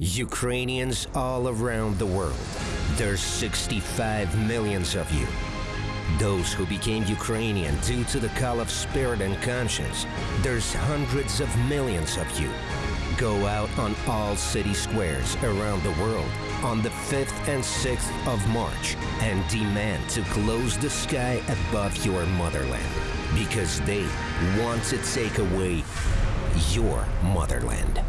Ukrainians all around the world. There's 65 millions of you. Those who became Ukrainian due to the call of spirit and conscience. There's hundreds of millions of you. Go out on all city squares around the world on the 5th and 6th of March and demand to close the sky above your motherland because they want to take away your motherland.